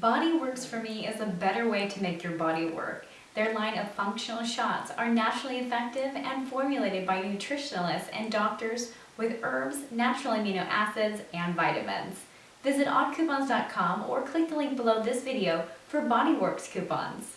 Body Works for me is a better way to make your body work. Their line of functional shots are naturally effective and formulated by nutritionalists and doctors with herbs, natural amino acids, and vitamins. Visit oddcoupons.com or click the link below this video for Body Works coupons.